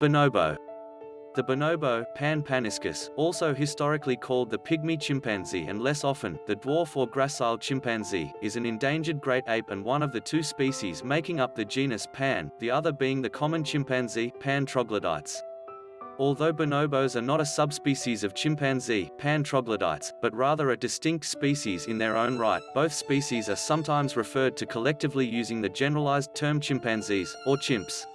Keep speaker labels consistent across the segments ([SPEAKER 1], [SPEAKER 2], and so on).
[SPEAKER 1] Bonobo. The bonobo, Pan paniscus, also historically called the pygmy chimpanzee and less often, the dwarf or gracile chimpanzee, is an endangered great ape and one of the two species making up the genus Pan, the other being the common chimpanzee, Pan troglodytes. Although bonobos are not a subspecies of chimpanzee, Pan troglodytes, but rather a distinct species in their own right, both species are sometimes referred to collectively using the generalized term chimpanzees, or chimps.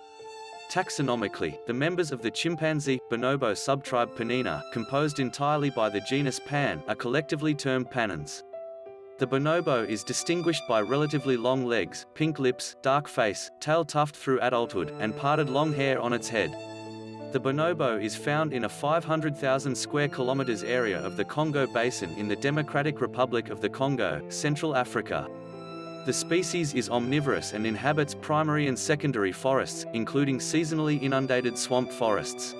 [SPEAKER 1] Taxonomically, the members of the chimpanzee, bonobo subtribe Panina, composed entirely by the genus Pan, are collectively termed panins. The bonobo is distinguished by relatively long legs, pink lips, dark face, tail tuft through adulthood, and parted long hair on its head. The bonobo is found in a 500,000 square kilometers area of the Congo Basin in the Democratic Republic of the Congo, Central Africa. The species is omnivorous and inhabits primary and secondary forests, including seasonally inundated swamp forests.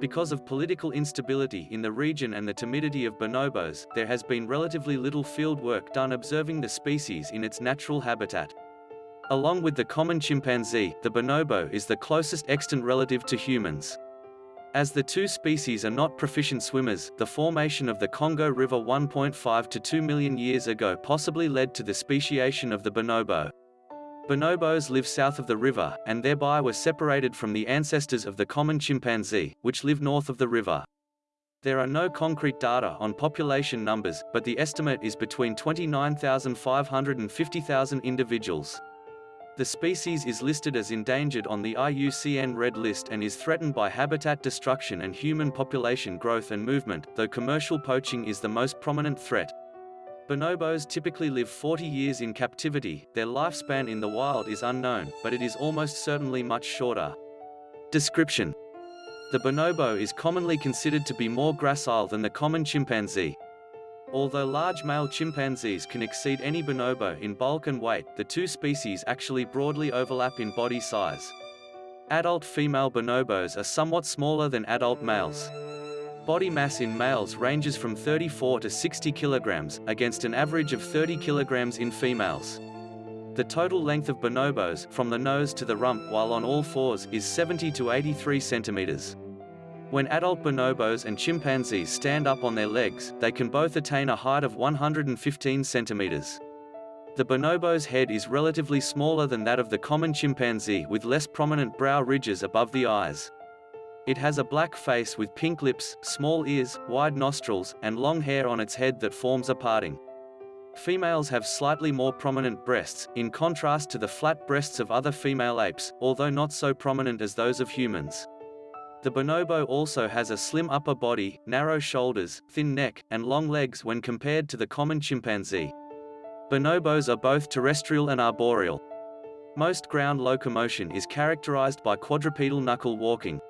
[SPEAKER 1] Because of political instability in the region and the timidity of bonobos, there has been relatively little field work done observing the species in its natural habitat. Along with the common chimpanzee, the bonobo is the closest extant relative to humans. As the two species are not proficient swimmers, the formation of the Congo River 1.5 to 2 million years ago possibly led to the speciation of the bonobo. Bonobos live south of the river, and thereby were separated from the ancestors of the common chimpanzee, which live north of the river. There are no concrete data on population numbers, but the estimate is between 29,500 and 50,000 individuals. The species is listed as endangered on the IUCN Red List and is threatened by habitat destruction and human population growth and movement, though commercial poaching is the most prominent threat. Bonobos typically live 40 years in captivity, their lifespan in the wild is unknown, but it is almost certainly much shorter. Description The bonobo is commonly considered to be more gracile than the common chimpanzee. Although large male chimpanzees can exceed any bonobo in bulk and weight, the two species actually broadly overlap in body size. Adult female bonobos are somewhat smaller than adult males. Body mass in males ranges from 34 to 60 kilograms, against an average of 30 kilograms in females. The total length of bonobos, from the nose to the rump while on all fours, is 70 to 83 centimeters. When adult bonobos and chimpanzees stand up on their legs, they can both attain a height of 115 centimeters. The bonobo's head is relatively smaller than that of the common chimpanzee with less prominent brow ridges above the eyes. It has a black face with pink lips, small ears, wide nostrils, and long hair on its head that forms a parting. Females have slightly more prominent breasts, in contrast to the flat breasts of other female apes, although not so prominent as those of humans. The bonobo also has a slim upper body, narrow shoulders, thin neck, and long legs when compared to the common chimpanzee. Bonobos are both terrestrial and arboreal. Most ground locomotion is characterized by quadrupedal knuckle walking.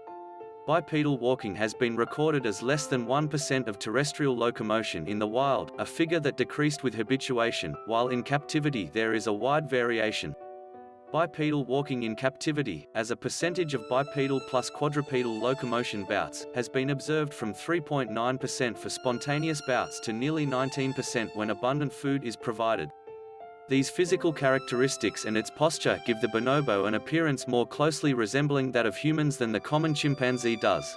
[SPEAKER 1] Bipedal walking has been recorded as less than 1% of terrestrial locomotion in the wild, a figure that decreased with habituation, while in captivity there is a wide variation. Bipedal walking in captivity, as a percentage of bipedal plus quadrupedal locomotion bouts, has been observed from 3.9% for spontaneous bouts to nearly 19% when abundant food is provided. These physical characteristics and its posture give the bonobo an appearance more closely resembling that of humans than the common chimpanzee does.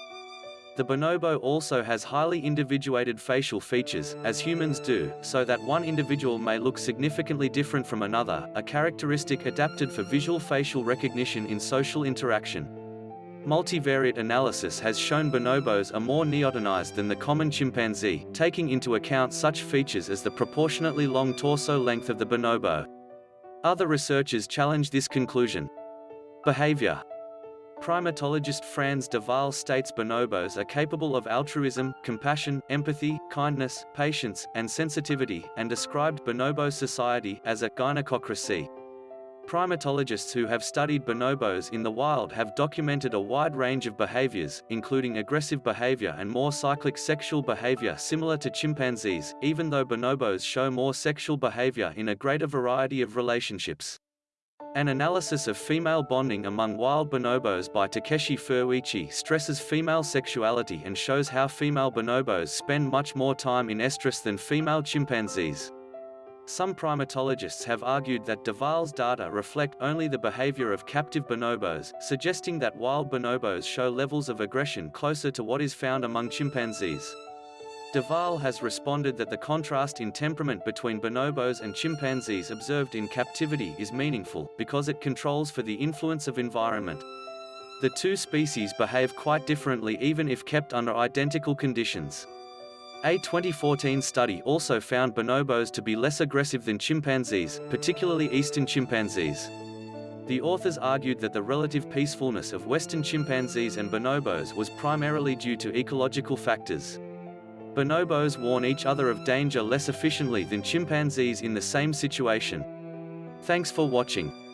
[SPEAKER 1] The bonobo also has highly individuated facial features, as humans do, so that one individual may look significantly different from another, a characteristic adapted for visual facial recognition in social interaction. Multivariate analysis has shown bonobos are more neotenized than the common chimpanzee, taking into account such features as the proportionately long torso length of the bonobo. Other researchers challenge this conclusion. Behavior Primatologist Frans de Waal states bonobos are capable of altruism, compassion, empathy, kindness, patience, and sensitivity, and described bonobo society as a gynecocracy. Primatologists who have studied bonobos in the wild have documented a wide range of behaviors, including aggressive behavior and more cyclic sexual behavior similar to chimpanzees, even though bonobos show more sexual behavior in a greater variety of relationships. An analysis of female bonding among wild bonobos by Takeshi Furuichi stresses female sexuality and shows how female bonobos spend much more time in estrus than female chimpanzees. Some primatologists have argued that de Waal's data reflect only the behavior of captive bonobos, suggesting that wild bonobos show levels of aggression closer to what is found among chimpanzees. Duval has responded that the contrast in temperament between bonobos and chimpanzees observed in captivity is meaningful, because it controls for the influence of environment. The two species behave quite differently even if kept under identical conditions. A 2014 study also found bonobos to be less aggressive than chimpanzees, particularly eastern chimpanzees. The authors argued that the relative peacefulness of western chimpanzees and bonobos was primarily due to ecological factors. Bonobos warn each other of danger less efficiently than chimpanzees in the same situation. Thanks for watching.